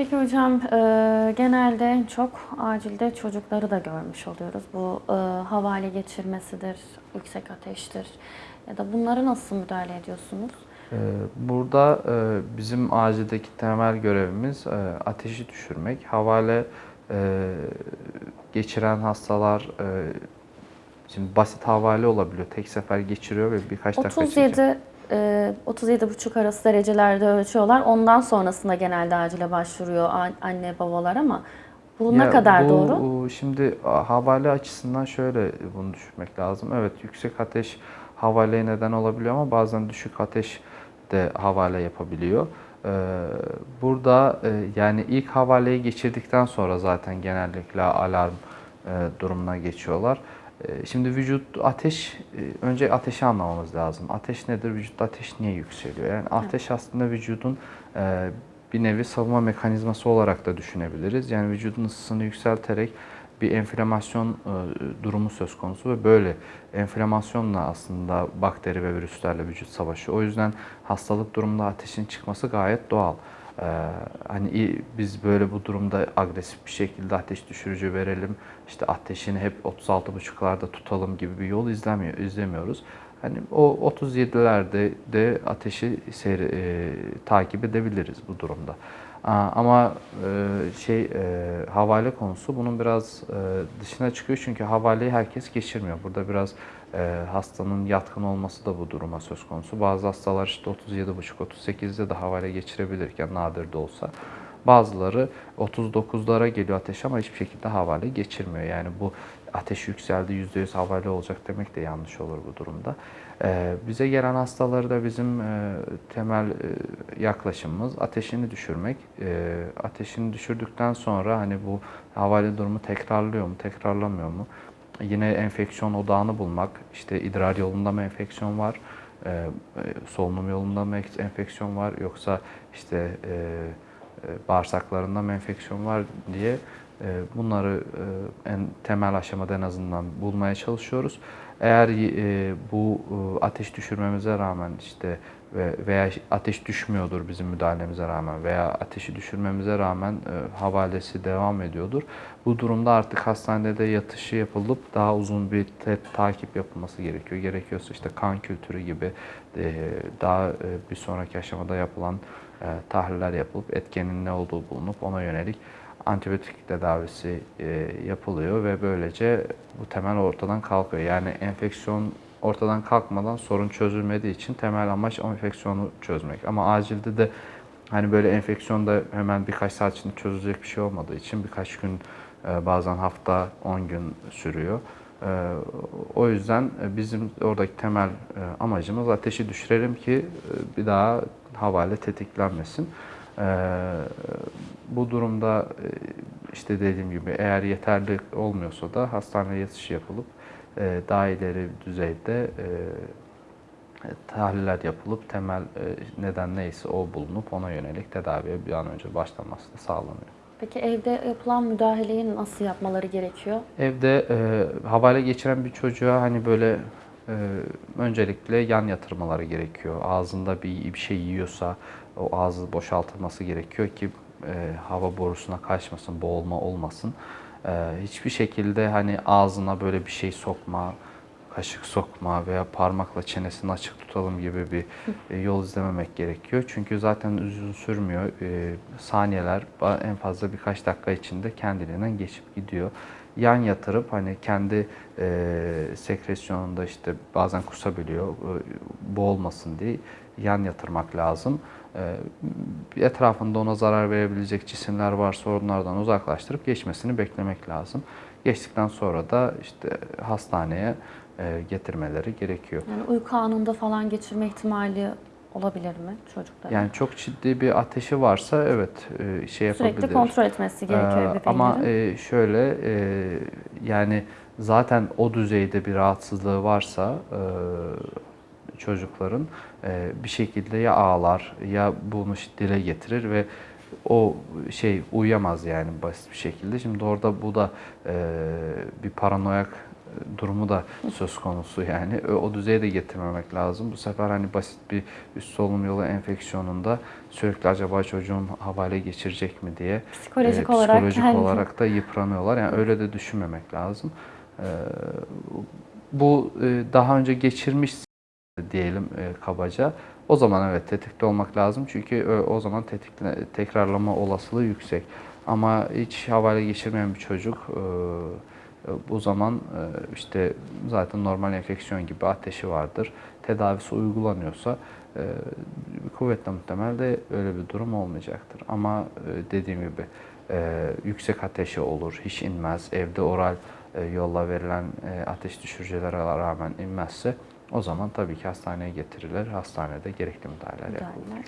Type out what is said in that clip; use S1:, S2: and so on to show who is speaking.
S1: Peki hocam e, genelde en çok acilde çocukları da görmüş oluyoruz. Bu e, havale geçirmesidir, yüksek ateştir ya da bunlara nasıl müdahale ediyorsunuz?
S2: Ee, Burada e, bizim acildeki temel görevimiz e, ateşi düşürmek. Havale e, geçiren hastalar e, şimdi basit havale olabiliyor. Tek sefer geçiriyor ve birkaç dakika çekiyor.
S1: 37 e, 37,5 arası derecelerde ölçüyorlar. Ondan sonrasında genelde acile başvuruyor an- anne babalar ama bu ne kadar
S2: bu,
S1: doğru?
S2: o, Şimdi havale açısından şöyle bunu düşünmek lazım. Evet yüksek ateş havaleye neden olabiliyor ama bazen düşük ateş de havale yapabiliyor. Ee, burada e, yani ilk havaleyi geçirdikten sonra zaten genellikle alarm e, durumuna geçiyorlar. E, Şimdi vücut ateş, e, önce ateşi anlamamız lazım. Ateş nedir? Vücutta ateş niye yükseliyor? Yani ateş aslında vücudun e, bir nevi savunma mekanizması olarak da düşünebiliriz. Yani vücudun ısısını yükselterek bir enflamasyon e, durumu söz konusu ve böyle enflamasyonla aslında bakteri ve virüslerle vücut savaşıyor. O yüzden hastalık durumunda ateşin çıkması gayet doğal. Ee, hani biz böyle bu durumda agresif bir şekilde ateş düşürücü verelim, işte ateşini hep 36,5'larda tutalım gibi bir yol izlemiyor, izlemiyoruz. Hani o 37'lerde de ateşi seyre, e, takip edebiliriz bu durumda. Ama e, şey e, havale konusu bunun biraz e, dışına çıkıyor çünkü havaleyi herkes geçirmiyor. Burada biraz hastanın yatkın olması da bu duruma söz konusu. Bazı hastalar işte 37,5-38'de de havale geçirebilirken nadir de olsa. Bazıları 39'lara geliyor ateş ama hiçbir şekilde havale geçirmiyor. Yani bu ateş yükseldi %100 havale olacak demek de yanlış olur bu durumda. Ee, bize gelen hastaları da bizim e, temel e, yaklaşımımız ateşini düşürmek. E, ateşini düşürdükten sonra hani bu havale durumu tekrarlıyor mu, tekrarlamıyor mu? Yine enfeksiyon odağını bulmak. İşte idrar yolunda mı enfeksiyon var? E, e, solunum yolunda mı enfeksiyon var? Yoksa işte bağırsaklarında mı enfeksiyon var diye bunları e, en temel aşamada en azından bulmaya çalışıyoruz. Eğer e, bu e, ateş düşürmemize rağmen işte ve veya ateş düşmüyordur bizim müdahalemize rağmen veya ateşi düşürmemize rağmen havalesi devam ediyordur. Bu durumda artık hastanede yatışı yapılıp daha uzun bir takip yapılması gerekiyor. Gerekiyorsa işte kan kültürü gibi daha bir sonraki aşamada yapılan tahliller yapılıp etkenin ne olduğu bulunup ona yönelik antibiyotik tedavisi e, yapılıyor ve böylece bu temel ortadan kalkıyor. Yani enfeksiyon ortadan kalkmadan sorun çözülmediği için temel amaç o enfeksiyonu çözmek. Ama acilde de hani böyle enfeksiyonda hemen birkaç saat içinde çözülecek bir şey olmadığı için birkaç gün e, bazen hafta 10 gün sürüyor. E, O yüzden e, bizim oradaki temel e, amacımız ateşi düşürelim ki e, bir daha havale tetiklenmesin. Ee, bu durumda e, işte dediğim gibi eğer yeterli olmuyorsa da hastaneye yatışı yapılıp e, daha ileri düzeyde e, tahliller yapılıp temel neden neyse o bulunup ona yönelik tedaviye bir an önce başlanması da sağlanıyor.
S1: Peki evde yapılan müdahaleyi nasıl yapmaları gerekiyor?
S2: Evde e, havale geçiren bir çocuğa hani böyle e, öncelikle yan yatırmaları gerekiyor. Ağzında bir, bir şey yiyorsa o ağzı boşaltılması gerekiyor ki e, hava borusuna kaçmasın, boğulma olmasın. E, hiçbir şekilde hani ağzına böyle bir şey sokma, kaşık sokma veya parmakla çenesini açık tutalım gibi bir e, yol izlememek gerekiyor. Çünkü zaten uzun sürmüyor. E, saniyeler en fazla birkaç dakika içinde kendiliğinden geçip gidiyor. Yan yatırıp hani kendi e, sekresyonunda işte bazen kusabiliyor. E, boğulmasın diye yan yatırmak lazım. E, etrafında ona zarar verebilecek cisimler varsa onlardan uzaklaştırıp geçmesini beklemek lazım. Geçtikten sonra da işte hastaneye getirmeleri gerekiyor.
S1: Yani uyku anında falan geçirme ihtimali olabilir mi çocukların?
S2: Yani çok ciddi bir ateşi varsa evet e, şey yapabilir.
S1: Sürekli kontrol etmesi gerekiyor
S2: Ee,
S1: ebeveylerin.
S2: Ama e, şöyle e, yani zaten o düzeyde bir rahatsızlığı varsa e, çocukların e, bir şekilde ya ağlar ya bunu dile getirir ve o şey uyuyamaz yani basit bir şekilde. Şimdi orada bu da e, bir paranoyak durumu da söz konusu yani. O, o düzeye de getirmemek lazım. Bu sefer hani basit bir üst solunum yolu enfeksiyonunda sürekli acaba çocuğum havale geçirecek mi diye
S1: Psikolojik
S2: e,
S1: olarak
S2: psikolojik
S1: kendi-
S2: olarak da yıpranıyorlar. Yani öyle de düşünmemek lazım. E, bu e, daha önce geçirmiş diyelim e, kabaca. O zaman evet tetikte olmak lazım çünkü e, o zaman tetikle, tekrarlama olasılığı yüksek. Ama hiç havale geçirmeyen bir çocuk e, e, bu zaman e, işte zaten normal enfeksiyon gibi ateşi vardır. Tedavisi uygulanıyorsa e, kuvvetle muhtemel de öyle bir durum olmayacaktır. Ama dediğim gibi yüksek ateşi olur, hiç inmez, evde oral yolla verilen ateş düşürücülere rağmen inmezse o zaman tabii ki hastaneye getirilir. Hastanede gerekli müdahaleler yapılır.